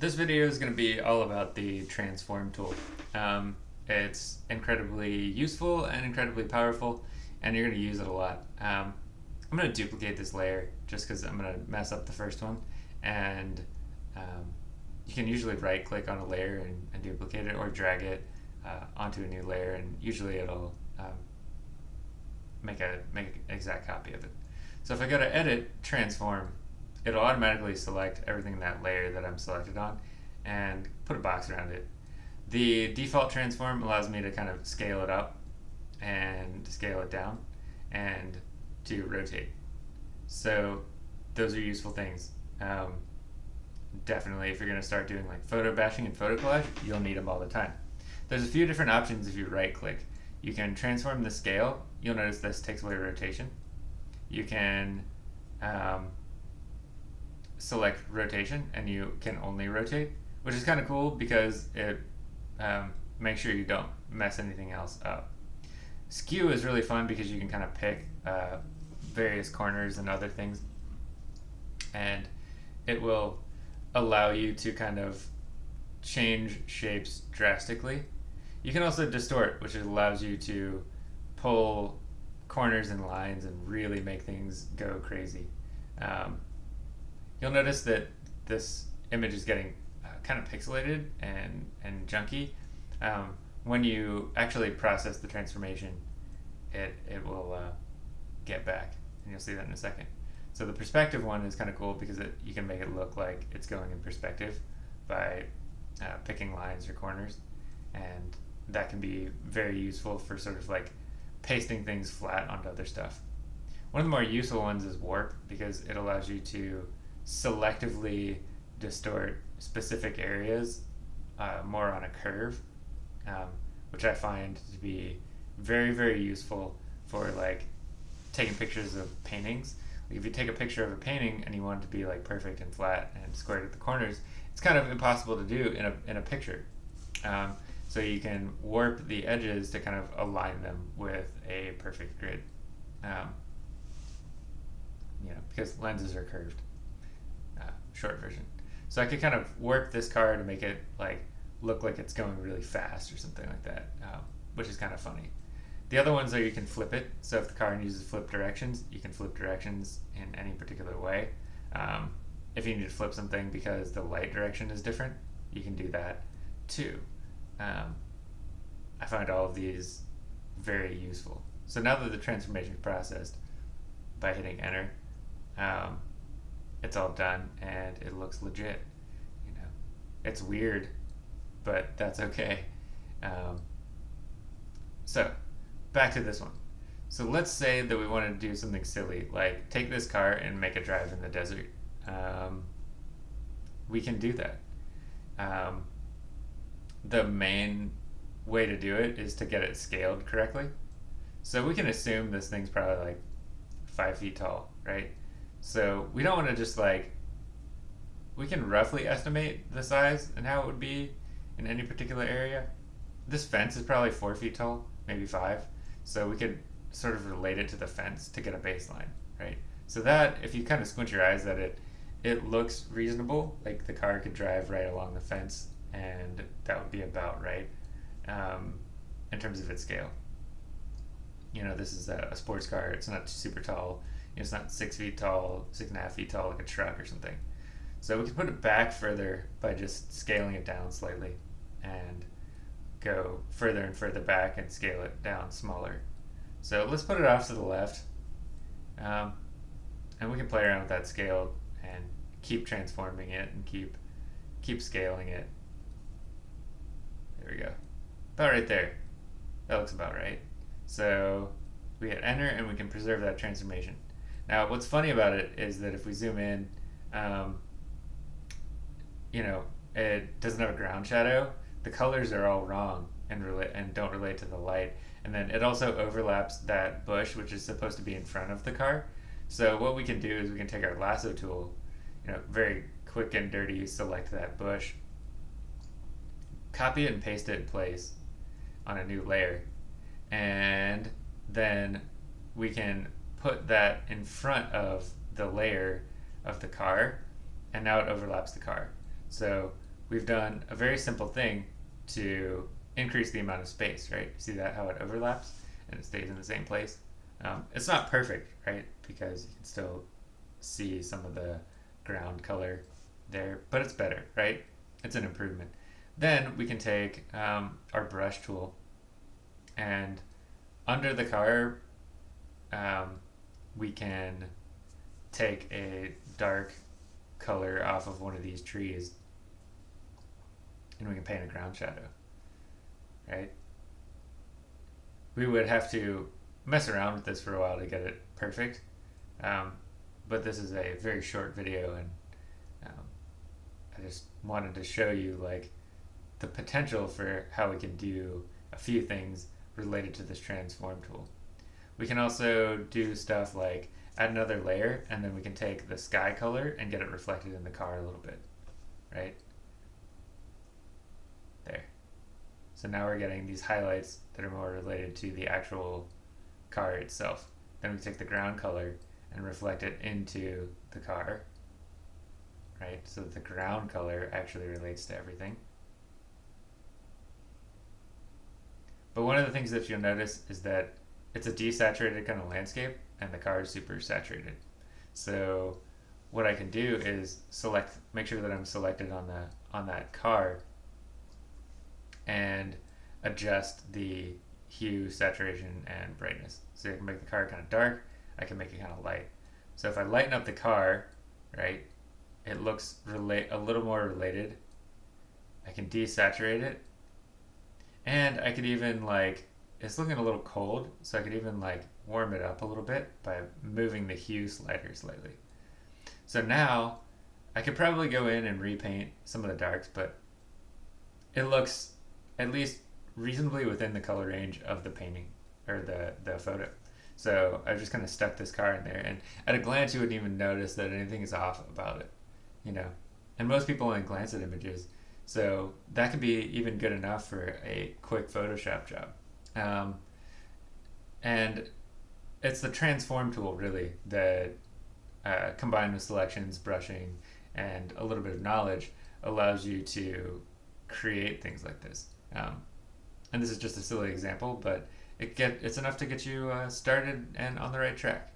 This video is going to be all about the transform tool. Um, it's incredibly useful and incredibly powerful and you're going to use it a lot. Um, I'm going to duplicate this layer just because I'm going to mess up the first one and um, you can usually right click on a layer and, and duplicate it or drag it uh, onto a new layer and usually it'll um, make a make an exact copy of it. So if I go to edit transform it'll automatically select everything in that layer that I'm selected on and put a box around it. The default transform allows me to kind of scale it up and scale it down and to rotate. So those are useful things. Um, definitely if you're going to start doing like photo bashing and photo collage, you'll need them all the time. There's a few different options if you right click. You can transform the scale. You'll notice this takes away rotation. You can um, select rotation and you can only rotate, which is kind of cool because it um, makes sure you don't mess anything else up. Skew is really fun because you can kind of pick uh, various corners and other things and it will allow you to kind of change shapes drastically. You can also distort, which allows you to pull corners and lines and really make things go crazy. Um, you'll notice that this image is getting uh, kind of pixelated and, and junky. Um, when you actually process the transformation, it, it will uh, get back, and you'll see that in a second. So the perspective one is kind of cool because it, you can make it look like it's going in perspective by uh, picking lines or corners, and that can be very useful for sort of like pasting things flat onto other stuff. One of the more useful ones is warp because it allows you to selectively distort specific areas uh, more on a curve, um, which I find to be very, very useful for like taking pictures of paintings. If you take a picture of a painting and you want it to be like perfect and flat and squared at the corners, it's kind of impossible to do in a, in a picture. Um, so you can warp the edges to kind of align them with a perfect grid. Um, you know, because lenses are curved short version. So I could kind of warp this car to make it like look like it's going really fast or something like that, um, which is kind of funny. The other ones are you can flip it. So if the car uses flip directions, you can flip directions in any particular way. Um, if you need to flip something because the light direction is different, you can do that too. Um, I find all of these very useful. So now that the transformation is processed by hitting enter, um, it's all done and it looks legit. You know, it's weird, but that's okay. Um, so, back to this one. So let's say that we wanted to do something silly, like take this car and make a drive in the desert. Um, we can do that. Um, the main way to do it is to get it scaled correctly. So we can assume this thing's probably like five feet tall, right? So we don't want to just like, we can roughly estimate the size and how it would be in any particular area. This fence is probably four feet tall, maybe five. So we could sort of relate it to the fence to get a baseline, right? So that, if you kind of squint your eyes at it, it looks reasonable. Like the car could drive right along the fence and that would be about right um, in terms of its scale. You know, this is a, a sports car. It's not super tall it's not six feet tall, six and a half feet tall like a truck or something. So we can put it back further by just scaling it down slightly and go further and further back and scale it down smaller. So let's put it off to the left. Um, and we can play around with that scale and keep transforming it and keep keep scaling it. There we go. About right there. That looks about right. So we hit enter and we can preserve that transformation. Now, what's funny about it is that if we zoom in, um, you know, it doesn't have a ground shadow. The colors are all wrong and relate and don't relate to the light. And then it also overlaps that bush, which is supposed to be in front of the car. So what we can do is we can take our lasso tool, you know, very quick and dirty, select that bush, copy it and paste it in place on a new layer. And then we can put that in front of the layer of the car and now it overlaps the car. So we've done a very simple thing to increase the amount of space, right? See that how it overlaps and it stays in the same place? Um, it's not perfect, right? Because you can still see some of the ground color there, but it's better, right? It's an improvement. Then we can take um, our brush tool and under the car, um, we can take a dark color off of one of these trees and we can paint a ground shadow, right? We would have to mess around with this for a while to get it perfect, um, but this is a very short video and um, I just wanted to show you like the potential for how we can do a few things related to this transform tool. We can also do stuff like add another layer and then we can take the sky color and get it reflected in the car a little bit, right? There. So now we're getting these highlights that are more related to the actual car itself. Then we take the ground color and reflect it into the car, right? So that the ground color actually relates to everything. But one of the things that you'll notice is that it's a desaturated kind of landscape and the car is super saturated. So what I can do is select, make sure that I'm selected on the on that car and adjust the hue, saturation, and brightness. So I can make the car kind of dark, I can make it kind of light. So if I lighten up the car, right, it looks relate a little more related. I can desaturate it and I could even like, it's looking a little cold, so I could even like warm it up a little bit by moving the hue slider slightly. So now I could probably go in and repaint some of the darks, but it looks at least reasonably within the color range of the painting or the, the photo. So I just kind of stuck this car in there and at a glance you wouldn't even notice that anything is off about it, you know. And most people only glance at images so that could be even good enough for a quick Photoshop job. Um, and it's the transform tool really that uh, combined with selections, brushing, and a little bit of knowledge allows you to create things like this. Um, and this is just a silly example, but it get it's enough to get you uh, started and on the right track.